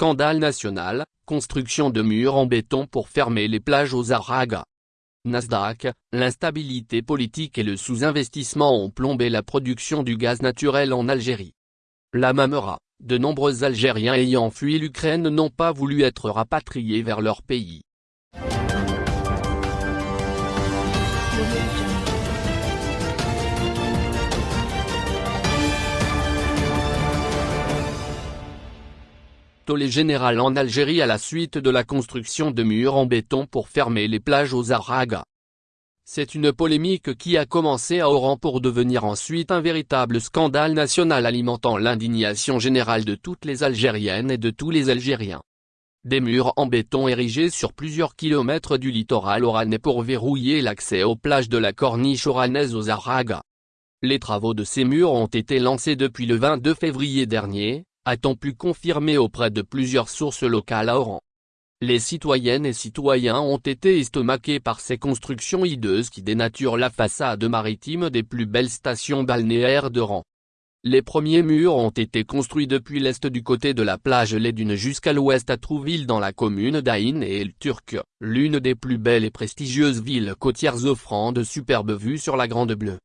scandale national, construction de murs en béton pour fermer les plages aux Aragas. Nasdaq, l'instabilité politique et le sous-investissement ont plombé la production du gaz naturel en Algérie. La Mamera, de nombreux Algériens ayant fui l'Ukraine n'ont pas voulu être rapatriés vers leur pays. Tollé général en Algérie à la suite de la construction de murs en béton pour fermer les plages aux Aragas. C'est une polémique qui a commencé à Oran pour devenir ensuite un véritable scandale national alimentant l'indignation générale de toutes les Algériennes et de tous les Algériens. Des murs en béton érigés sur plusieurs kilomètres du littoral oranais pour verrouiller l'accès aux plages de la corniche oranaise aux Aragas. Les travaux de ces murs ont été lancés depuis le 22 février dernier, a-t-on pu confirmer auprès de plusieurs sources locales à Oran? Les citoyennes et citoyens ont été estomaqués par ces constructions hideuses qui dénaturent la façade maritime des plus belles stations balnéaires d'Oran. Les premiers murs ont été construits depuis l'est du côté de la plage Ledune jusqu'à l'ouest à Trouville dans la commune d'Aïn et El Turc, l'une des plus belles et prestigieuses villes côtières offrant de superbes vues sur la Grande Bleue.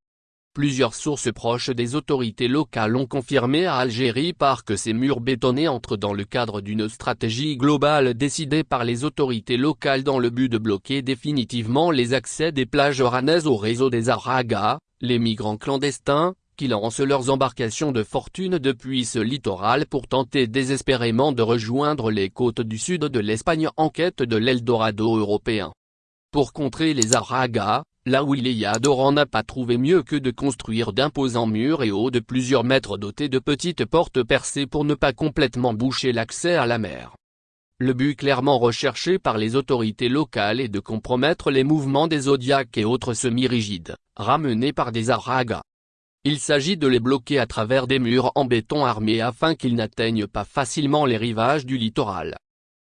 Plusieurs sources proches des autorités locales ont confirmé à Algérie par que ces murs bétonnés entrent dans le cadre d'une stratégie globale décidée par les autorités locales dans le but de bloquer définitivement les accès des plages oranaises au réseau des Aragas, les migrants clandestins, qui lancent leurs embarcations de fortune depuis ce littoral pour tenter désespérément de rejoindre les côtes du sud de l'Espagne en quête de l'Eldorado européen. Pour contrer les Aragas, Là où Oran n'a pas trouvé mieux que de construire d'imposants murs et hauts de plusieurs mètres dotés de petites portes percées pour ne pas complètement boucher l'accès à la mer. Le but clairement recherché par les autorités locales est de compromettre les mouvements des zodiacs et autres semi-rigides, ramenés par des aragas. Il s'agit de les bloquer à travers des murs en béton armés afin qu'ils n'atteignent pas facilement les rivages du littoral.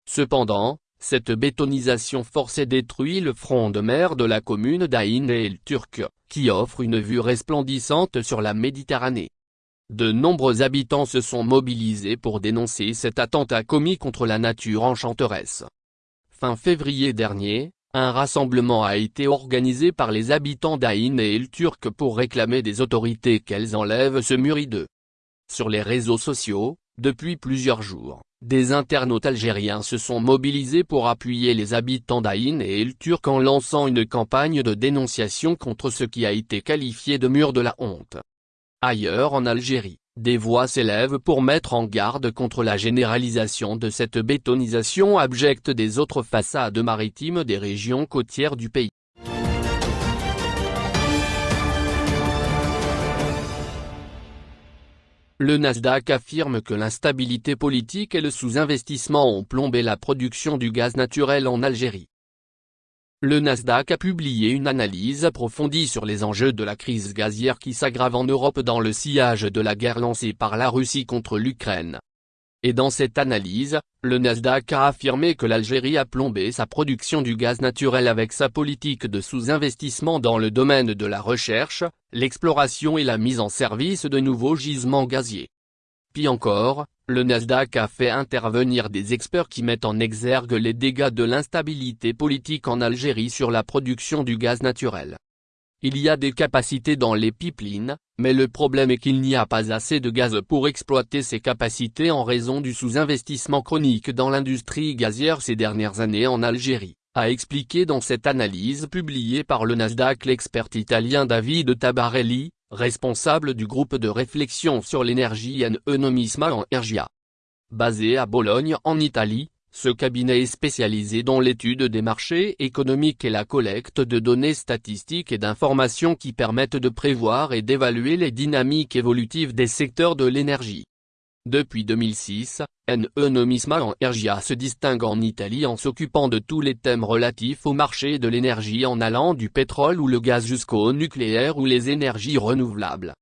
Cependant, cette bétonisation forcée détruit le front de mer de la commune d'Aïn et El Turc, qui offre une vue resplendissante sur la Méditerranée. De nombreux habitants se sont mobilisés pour dénoncer cet attentat commis contre la nature enchanteresse. Fin février dernier, un rassemblement a été organisé par les habitants d'Aïn et El Turc pour réclamer des autorités qu'elles enlèvent ce murideux. Sur les réseaux sociaux, depuis plusieurs jours, des internautes algériens se sont mobilisés pour appuyer les habitants d'Aïn et El Turc en lançant une campagne de dénonciation contre ce qui a été qualifié de mur de la honte. Ailleurs en Algérie, des voix s'élèvent pour mettre en garde contre la généralisation de cette bétonisation abjecte des autres façades maritimes des régions côtières du pays. Le Nasdaq affirme que l'instabilité politique et le sous-investissement ont plombé la production du gaz naturel en Algérie. Le Nasdaq a publié une analyse approfondie sur les enjeux de la crise gazière qui s'aggrave en Europe dans le sillage de la guerre lancée par la Russie contre l'Ukraine. Et dans cette analyse, le Nasdaq a affirmé que l'Algérie a plombé sa production du gaz naturel avec sa politique de sous-investissement dans le domaine de la recherche, l'exploration et la mise en service de nouveaux gisements gaziers. Puis encore, le Nasdaq a fait intervenir des experts qui mettent en exergue les dégâts de l'instabilité politique en Algérie sur la production du gaz naturel. Il y a des capacités dans les pipelines, mais le problème est qu'il n'y a pas assez de gaz pour exploiter ces capacités en raison du sous-investissement chronique dans l'industrie gazière ces dernières années en Algérie, a expliqué dans cette analyse publiée par le Nasdaq l'expert italien David Tabarelli, responsable du groupe de réflexion sur l'énergie Enomisma en Ergia. Basé à Bologne en Italie, ce cabinet est spécialisé dans l'étude des marchés économiques et la collecte de données statistiques et d'informations qui permettent de prévoir et d'évaluer les dynamiques évolutives des secteurs de l'énergie. Depuis 2006, Numisma en Ergia se distingue en Italie en s'occupant de tous les thèmes relatifs au marché de l'énergie en allant du pétrole ou le gaz jusqu'au nucléaire ou les énergies renouvelables.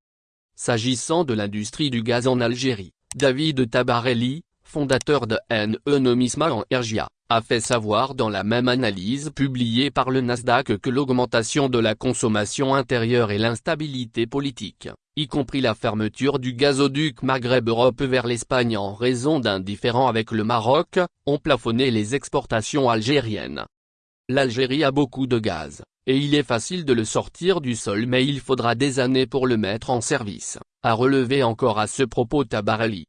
S'agissant de l'industrie du gaz en Algérie, David Tabarelli, fondateur de NE Nomisma en Ergia, a fait savoir dans la même analyse publiée par le Nasdaq que l'augmentation de la consommation intérieure et l'instabilité politique, y compris la fermeture du gazoduc Maghreb-Europe vers l'Espagne en raison d'un différend avec le Maroc, ont plafonné les exportations algériennes. L'Algérie a beaucoup de gaz, et il est facile de le sortir du sol mais il faudra des années pour le mettre en service, a relevé encore à ce propos Tabarali.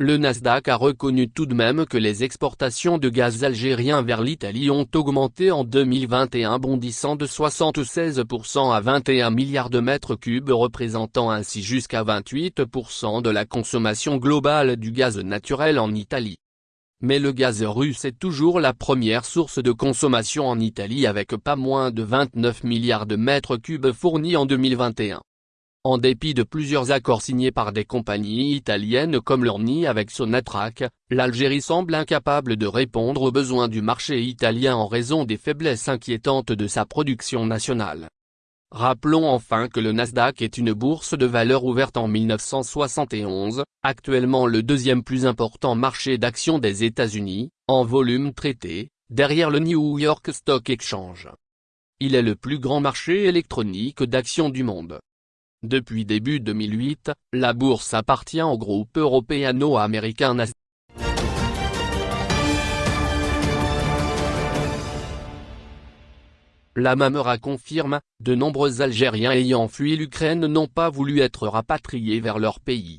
Le Nasdaq a reconnu tout de même que les exportations de gaz algérien vers l'Italie ont augmenté en 2021 bondissant de 76% à 21 milliards de mètres cubes représentant ainsi jusqu'à 28% de la consommation globale du gaz naturel en Italie. Mais le gaz russe est toujours la première source de consommation en Italie avec pas moins de 29 milliards de mètres cubes fournis en 2021. En dépit de plusieurs accords signés par des compagnies italiennes comme l'Orni avec Sonatrach, l'Algérie semble incapable de répondre aux besoins du marché italien en raison des faiblesses inquiétantes de sa production nationale. Rappelons enfin que le Nasdaq est une bourse de valeur ouverte en 1971, actuellement le deuxième plus important marché d'actions des États-Unis, en volume traité, derrière le New York Stock Exchange. Il est le plus grand marché électronique d'actions du monde. Depuis début 2008, la bourse appartient au groupe européano-américain Nasdaq. La Mamera confirme, de nombreux Algériens ayant fui l'Ukraine n'ont pas voulu être rapatriés vers leur pays.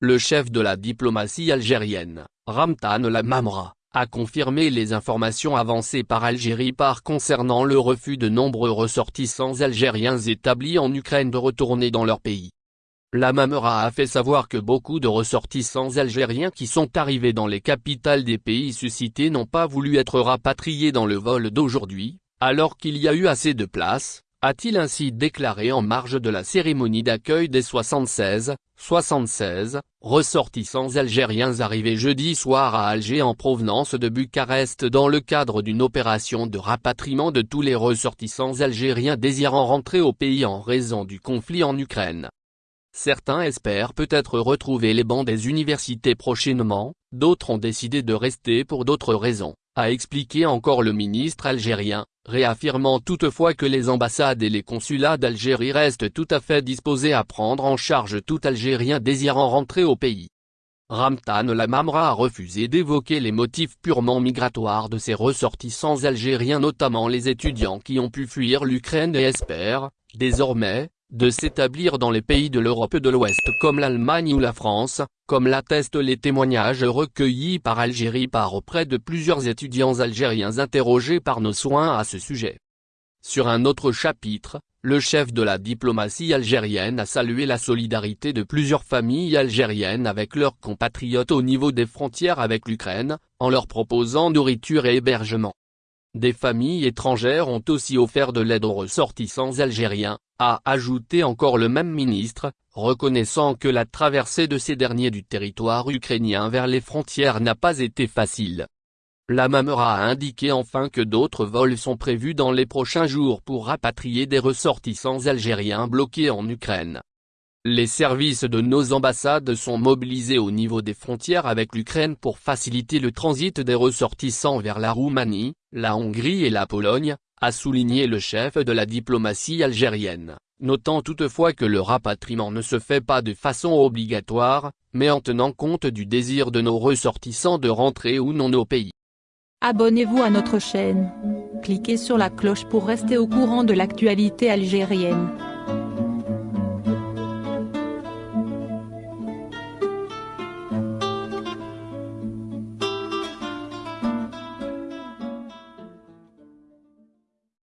Le chef de la diplomatie algérienne, Ramtan Lamamra, a confirmé les informations avancées par Algérie par concernant le refus de nombreux ressortissants algériens établis en Ukraine de retourner dans leur pays. La Mamera a fait savoir que beaucoup de ressortissants algériens qui sont arrivés dans les capitales des pays suscités n'ont pas voulu être rapatriés dans le vol d'aujourd'hui, alors qu'il y a eu assez de place, a-t-il ainsi déclaré en marge de la cérémonie d'accueil des 76, 76, ressortissants algériens arrivés jeudi soir à Alger en provenance de Bucarest dans le cadre d'une opération de rapatriement de tous les ressortissants algériens désirant rentrer au pays en raison du conflit en Ukraine. Certains espèrent peut-être retrouver les bancs des universités prochainement, d'autres ont décidé de rester pour d'autres raisons, a expliqué encore le ministre algérien, réaffirmant toutefois que les ambassades et les consulats d'Algérie restent tout à fait disposés à prendre en charge tout Algérien désirant rentrer au pays. Ramtan Lamamra a refusé d'évoquer les motifs purement migratoires de ces ressortissants algériens notamment les étudiants qui ont pu fuir l'Ukraine et espèrent, désormais, de s'établir dans les pays de l'Europe de l'Ouest comme l'Allemagne ou la France, comme l'attestent les témoignages recueillis par Algérie par auprès de plusieurs étudiants algériens interrogés par nos soins à ce sujet. Sur un autre chapitre, le chef de la diplomatie algérienne a salué la solidarité de plusieurs familles algériennes avec leurs compatriotes au niveau des frontières avec l'Ukraine, en leur proposant nourriture et hébergement. Des familles étrangères ont aussi offert de l'aide aux ressortissants algériens, a ajouté encore le même ministre, reconnaissant que la traversée de ces derniers du territoire ukrainien vers les frontières n'a pas été facile. La Mamera a indiqué enfin que d'autres vols sont prévus dans les prochains jours pour rapatrier des ressortissants algériens bloqués en Ukraine. Les services de nos ambassades sont mobilisés au niveau des frontières avec l'Ukraine pour faciliter le transit des ressortissants vers la Roumanie, la Hongrie et la Pologne, a souligné le chef de la diplomatie algérienne, notant toutefois que le rapatriement ne se fait pas de façon obligatoire, mais en tenant compte du désir de nos ressortissants de rentrer ou non au pays. Abonnez-vous à notre chaîne. Cliquez sur la cloche pour rester au courant de l'actualité algérienne.